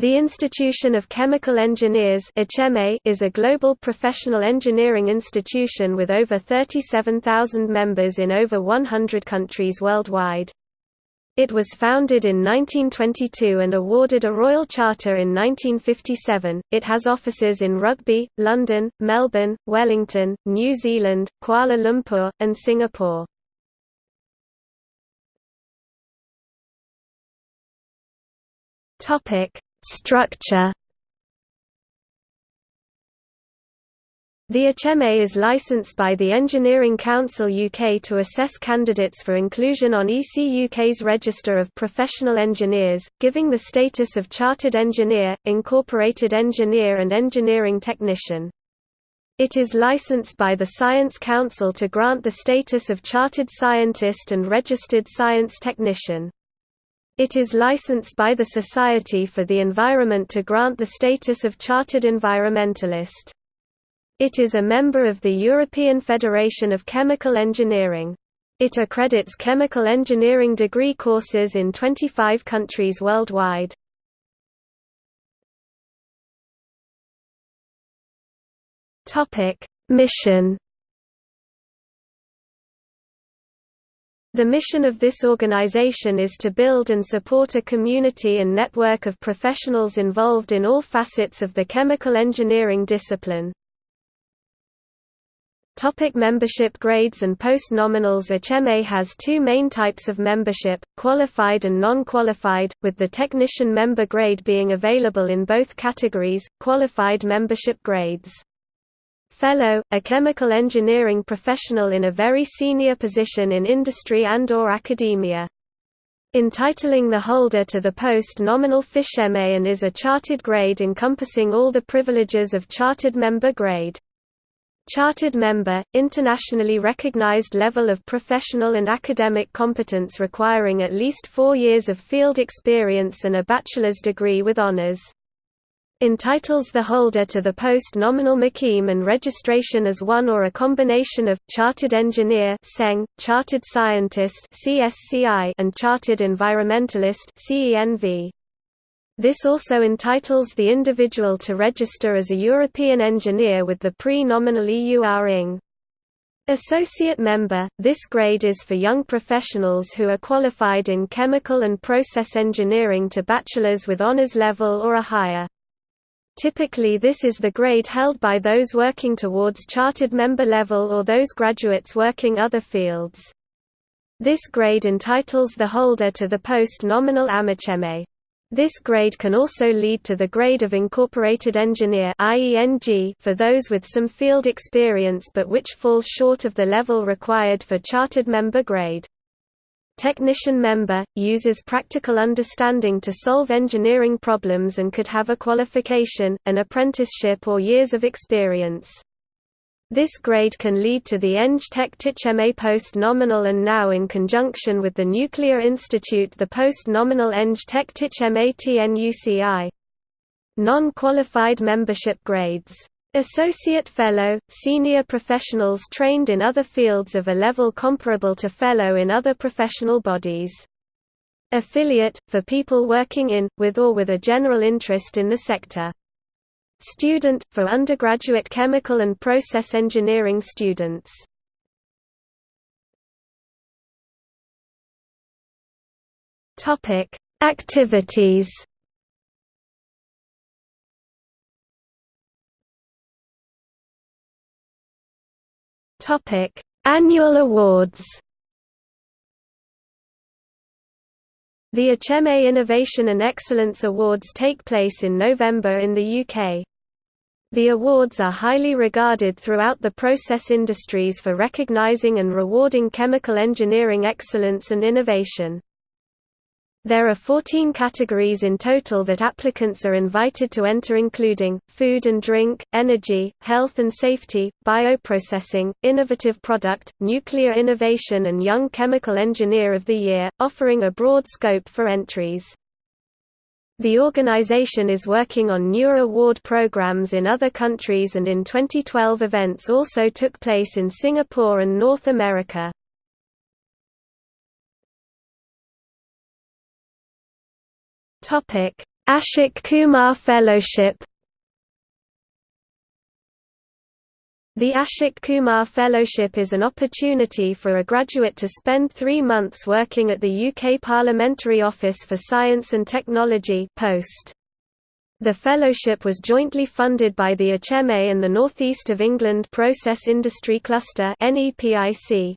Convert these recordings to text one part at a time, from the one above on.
The Institution of Chemical Engineers is a global professional engineering institution with over 37,000 members in over 100 countries worldwide. It was founded in 1922 and awarded a Royal Charter in 1957. It has offices in Rugby, London, Melbourne, Wellington, New Zealand, Kuala Lumpur, and Singapore. Topic: Structure The HMA is licensed by the Engineering Council UK to assess candidates for inclusion on EC UK's Register of Professional Engineers, giving the status of Chartered Engineer, Incorporated Engineer and Engineering Technician. It is licensed by the Science Council to grant the status of Chartered Scientist and Registered Science Technician. It is licensed by the Society for the Environment to grant the status of Chartered Environmentalist. It is a member of the European Federation of Chemical Engineering. It accredits chemical engineering degree courses in 25 countries worldwide. Mission The mission of this organization is to build and support a community and network of professionals involved in all facets of the chemical engineering discipline. Topic membership grades and post-nominals HMA has two main types of membership, qualified and non-qualified, with the technician member grade being available in both categories, qualified membership grades. Fellow, a chemical engineering professional in a very senior position in industry and or academia. Entitling the holder to the post nominal and is a chartered grade encompassing all the privileges of chartered member grade. Chartered member, internationally recognized level of professional and academic competence requiring at least four years of field experience and a bachelor's degree with honors entitles the holder to the post-nominal MIChemE and registration as one or a combination of, Chartered Engineer Chartered Scientist CSCI, and Chartered Environmentalist This also entitles the individual to register as a European engineer with the pre-nominal EUR-ING. Associate member, this grade is for young professionals who are qualified in chemical and process engineering to bachelor's with honors level or a higher. Typically this is the grade held by those working towards chartered member level or those graduates working other fields. This grade entitles the holder to the post nominal AMHMA. This grade can also lead to the grade of Incorporated Engineer for those with some field experience but which falls short of the level required for chartered member grade. Technician member, uses practical understanding to solve engineering problems and could have a qualification, an apprenticeship or years of experience. This grade can lead to the Eng Tech TIChemE post-nominal and now in conjunction with the Nuclear Institute the post-nominal Eng Tech TIChemE TNUCI. Non-qualified membership grades Associate Fellow, senior professionals trained in other fields of a level comparable to Fellow in other professional bodies. Affiliate, for people working in, with or with a general interest in the sector. Student, for undergraduate chemical and process engineering students. Activities Topic: Annual awards. The HMA Innovation and Excellence Awards take place in November in the UK. The awards are highly regarded throughout the process industries for recognising and rewarding chemical engineering excellence and innovation. There are 14 categories in total that applicants are invited to enter including, food and drink, energy, health and safety, bioprocessing, innovative product, nuclear innovation and young chemical engineer of the year, offering a broad scope for entries. The organization is working on newer award programs in other countries and in 2012 events also took place in Singapore and North America. Ashok Kumar Fellowship The Ashok Kumar Fellowship is an opportunity for a graduate to spend three months working at the UK Parliamentary Office for Science and Technology post. The fellowship was jointly funded by the IChemE and the North East of England Process Industry Cluster NEPIC.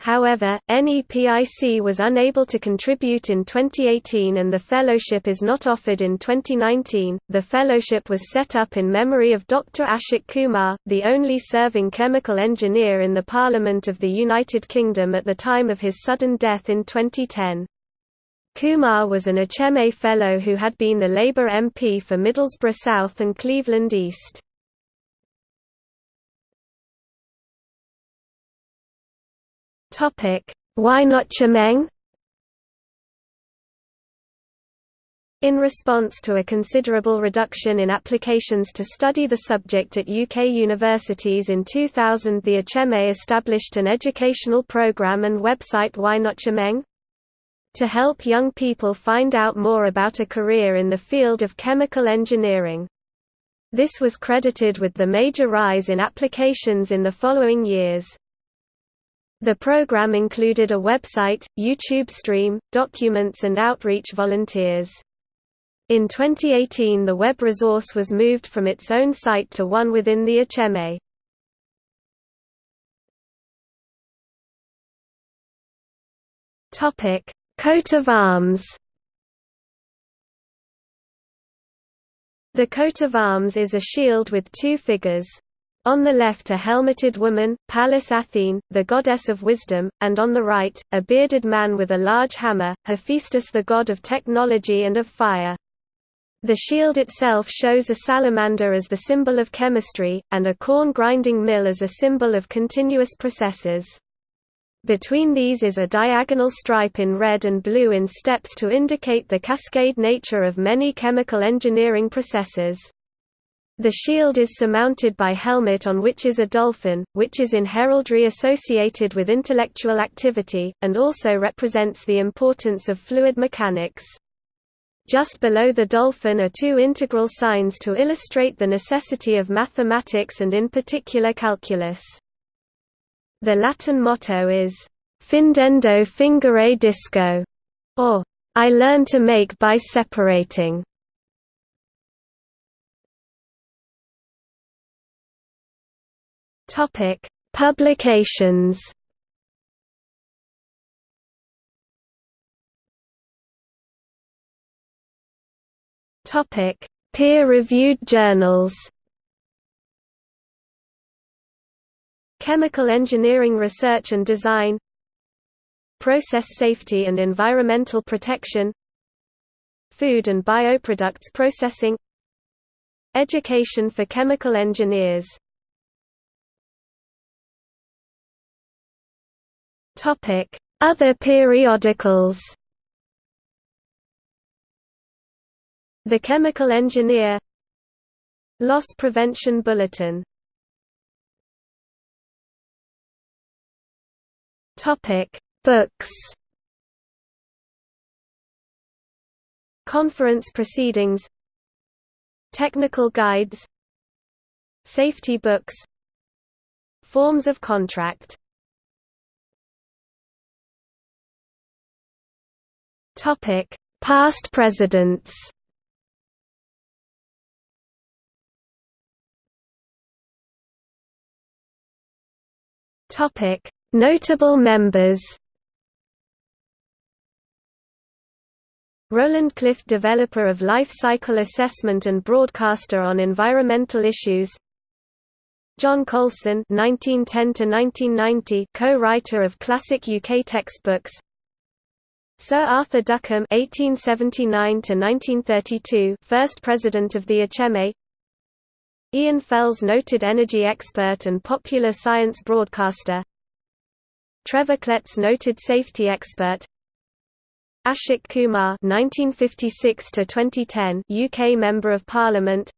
However, NEPIC was unable to contribute in 2018 and the fellowship is not offered in 2019. The fellowship was set up in memory of Dr. Ashok Kumar, the only serving chemical engineer in the Parliament of the United Kingdom at the time of his sudden death in 2010. Kumar was an IChemE Fellow who had been the Labour MP for Middlesbrough South and Cleveland East. Why not Chemeng? In response to a considerable reduction in applications to study the subject at UK universities in 2000 the IChemE established an educational programme and website Why Not Chemeng? To help young people find out more about a career in the field of chemical engineering. This was credited with the major rise in applications in the following years. The program included a website, YouTube stream, documents and outreach volunteers. In 2018 the web resource was moved from its own site to one within the IChemE. Coat of arms The coat of arms is a shield with two figures, on the left a helmeted woman, Pallas Athene, the goddess of wisdom, and on the right, a bearded man with a large hammer, Hephaestus the god of technology and of fire. The shield itself shows a salamander as the symbol of chemistry, and a corn grinding mill as a symbol of continuous processes. Between these is a diagonal stripe in red and blue in steps to indicate the cascade nature of many chemical engineering processes. The shield is surmounted by helmet on which is a dolphin, which is in heraldry associated with intellectual activity, and also represents the importance of fluid mechanics. Just below the dolphin are two integral signs to illustrate the necessity of mathematics and in particular calculus. The Latin motto is, Findendo fingere disco, or, I learn to make by separating. Topic: Publications. Topic: Peer-reviewed journals. Chemical Engineering Research and Design Process Safety and Environmental Protection Food and Bioproducts Processing Education for Chemical Engineers Other periodicals. The Chemical Engineer. Loss Prevention Bulletin. Topic Books. Conference proceedings. Technical guides. Safety books. Forms of contract Topic: Past presidents. Topic: Notable members. Roland Clift developer of life cycle assessment and broadcaster on environmental issues John Coulson 1910 co-writer of classic UK textbooks Sir Arthur Duckham (1879–1932), first president of the IChemE. Ian Fells, noted energy expert and popular science broadcaster. Trevor Kletz, noted safety expert. Ashok Kumar (1956–2010), UK Member of Parliament.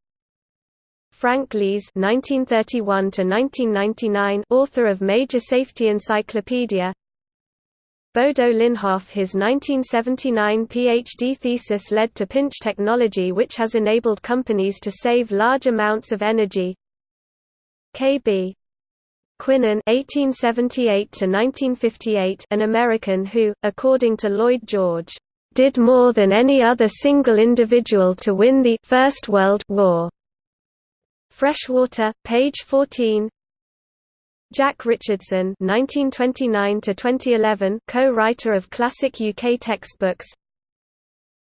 Frank Lees (1931–1999), author of major safety encyclopedia. Bodo Linnhoff His 1979 PhD thesis led to pinch technology which has enabled companies to save large amounts of energy. K.B. Quinan (1878–1958), an American who, according to Lloyd George, did more than any other single individual to win the First World War. Freshwater, page 14. Jack Richardson (1929–2011), co-writer of classic UK textbooks.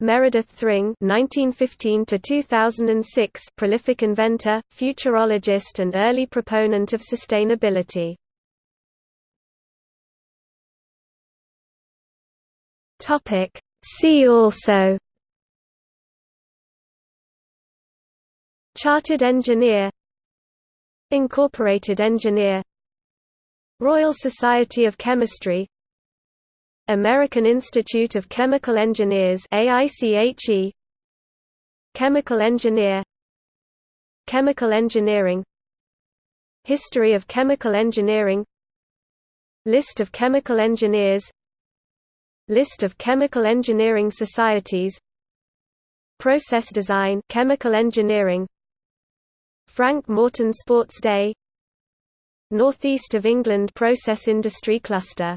Meredith Thring (1915–2006), prolific inventor, futurologist, and early proponent of sustainability. Topic. See also. Chartered engineer Incorporated engineer Royal Society of Chemistry American Institute of Chemical Engineers AICHE Chemical engineer Chemical engineering History of chemical engineering List of chemical engineers List of chemical engineering societies Process design chemical engineering Frank Morton Sports Day Northeast of England Process Industry Cluster